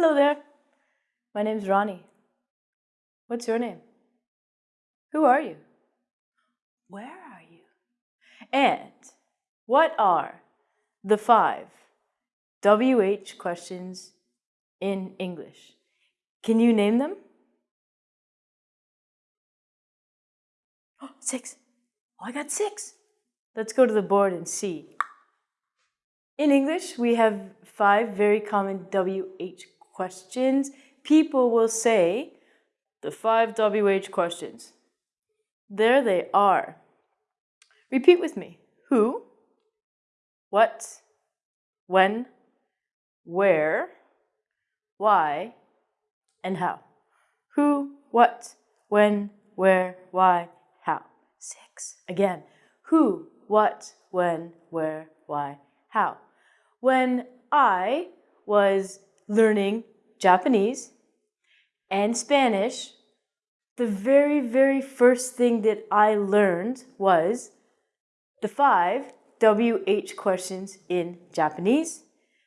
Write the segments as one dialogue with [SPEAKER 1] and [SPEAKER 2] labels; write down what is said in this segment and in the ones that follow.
[SPEAKER 1] Hello there. My name's Ronnie. What's your name? Who are you? Where are you? And what are the five WH questions in English? Can you name them? Oh, six. Oh, I got six. Let's go to the board and see. In English, we have five very common WH questions. People will say the five WH questions. There they are. Repeat with me. Who, what, when, where, why, and how. Who, what, when, where, why, how. Six. Again. Who, what, when, where, why, how. When I was learning Japanese and Spanish, the very, very first thing that I learned was the five WH questions in Japanese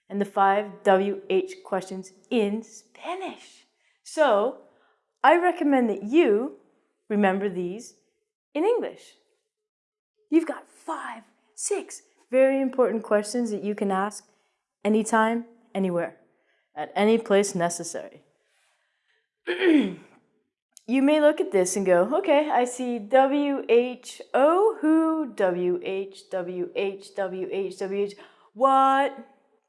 [SPEAKER 1] and the five WH questions in Spanish. So I recommend that you remember these in English. You've got five, six very important questions that you can ask anytime, anywhere at any place necessary. you may look at this and go, okay, I see W-H-O, who, W-H, W-H, W-H, W-H, what,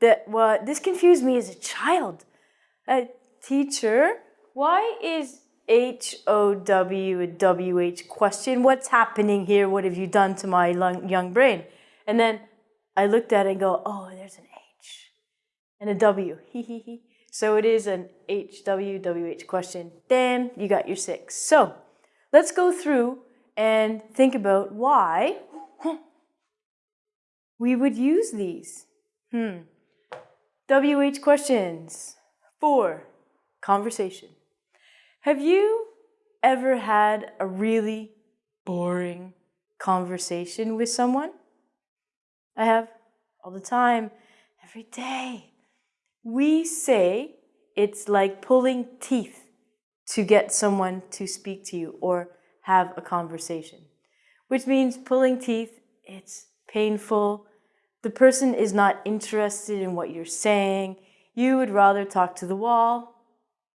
[SPEAKER 1] that, what, this confused me as a child. A teacher, why is H-O-W a W-H question? What's happening here? What have you done to my young brain? And then I looked at it and go, oh, there's an and a W. He he he. So it is an HWWH question. Then you got your six. So let's go through and think about why we would use these. Hmm. WH questions. Four, conversation. Have you ever had a really boring conversation with someone? I have all the time, every day. We say it's like pulling teeth to get someone to speak to you or have a conversation, which means pulling teeth, it's painful. The person is not interested in what you're saying. You would rather talk to the wall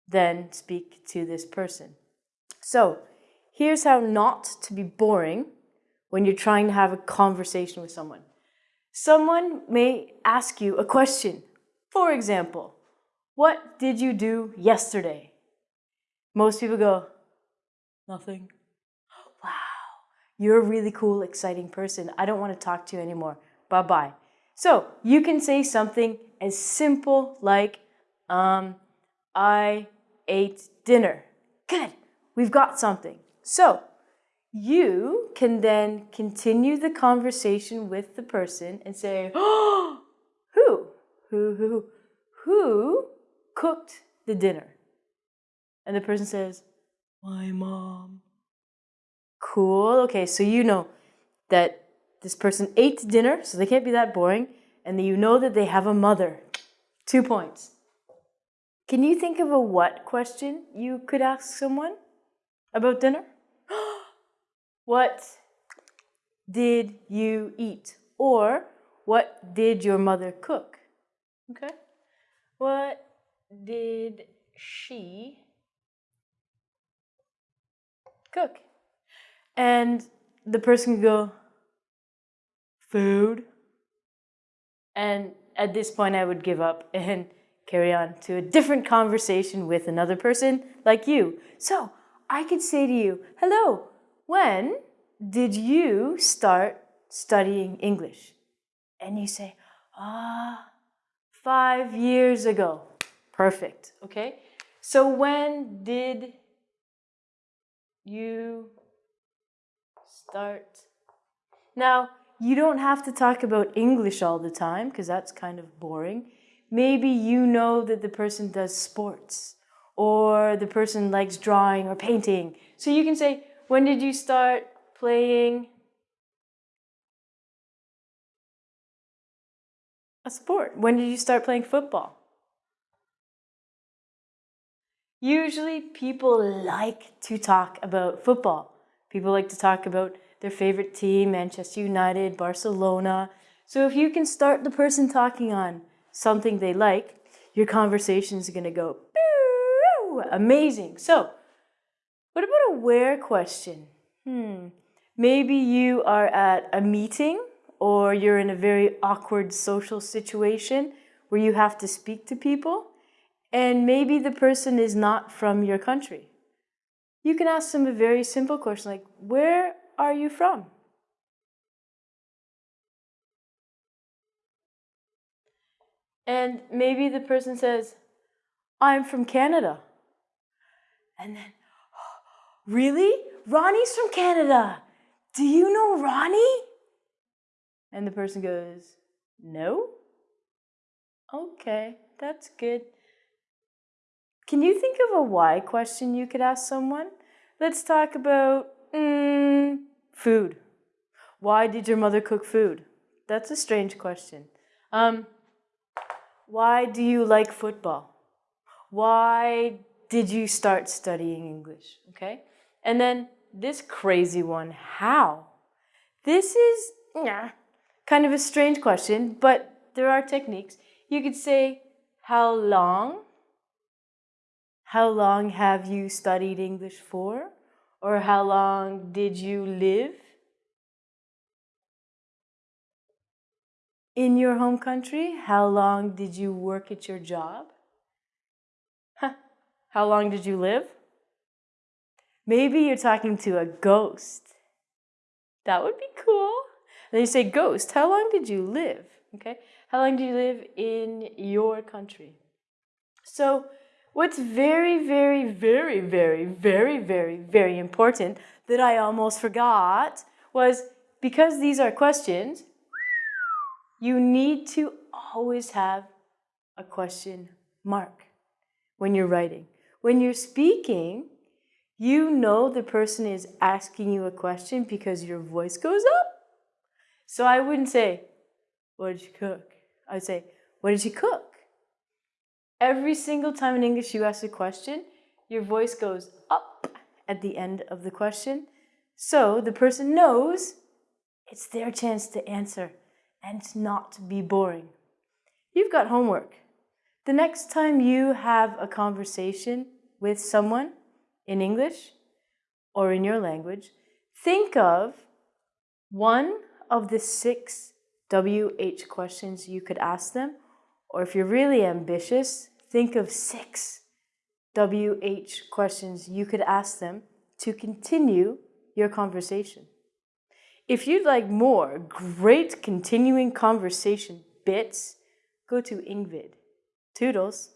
[SPEAKER 1] than speak to this person. So here's how not to be boring when you're trying to have a conversation with someone. Someone may ask you a question for example, what did you do yesterday? Most people go, nothing. Wow, you're a really cool, exciting person. I don't want to talk to you anymore. Bye-bye. So you can say something as simple like, um, I ate dinner. Good, we've got something. So you can then continue the conversation with the person and say, oh, who, who, who cooked the dinner? And the person says, my mom. Cool. Okay, so you know that this person ate dinner, so they can't be that boring, and you know that they have a mother. Two points. Can you think of a what question you could ask someone about dinner? what did you eat? Or what did your mother cook? Okay. What did she cook? And the person could go, food. And at this point, I would give up and carry on to a different conversation with another person like you. So I could say to you, hello, when did you start studying English? And you say, ah, five years ago. Perfect, okay? So when did you start? Now, you don't have to talk about English all the time because that's kind of boring. Maybe you know that the person does sports or the person likes drawing or painting. So you can say, when did you start playing a sport? When did you start playing football? Usually people like to talk about football. People like to talk about their favorite team, Manchester United, Barcelona. So if you can start the person talking on something they like, your conversation is going to go amazing. So what about a where question? Hmm. Maybe you are at a meeting or you're in a very awkward social situation where you have to speak to people and maybe the person is not from your country. You can ask them a very simple question like, where are you from? And maybe the person says, I'm from Canada. And then, oh, really? Ronnie's from Canada. Do you know Ronnie? And the person goes, no? Okay, that's good. Can you think of a why question you could ask someone? Let's talk about mm, food. Why did your mother cook food? That's a strange question. Um, why do you like football? Why did you start studying English? Okay. And then this crazy one, how? This is yeah, kind of a strange question, but there are techniques. You could say, how long how long have you studied English for? Or how long did you live in your home country? How long did you work at your job? How long did you live? Maybe you're talking to a ghost. That would be cool. Then you say, ghost, how long did you live? Okay, how long did you live in your country? So What's very, very, very, very, very, very, very important that I almost forgot was because these are questions, you need to always have a question mark when you're writing. When you're speaking, you know the person is asking you a question because your voice goes up. So I wouldn't say, what did you cook? I'd say, what did you cook? Every single time in English you ask a question, your voice goes up at the end of the question. So the person knows it's their chance to answer and not be boring. You've got homework. The next time you have a conversation with someone in English or in your language, think of one of the six WH questions you could ask them or if you're really ambitious, think of six WH questions you could ask them to continue your conversation. If you'd like more great continuing conversation bits, go to Engvid. Toodles.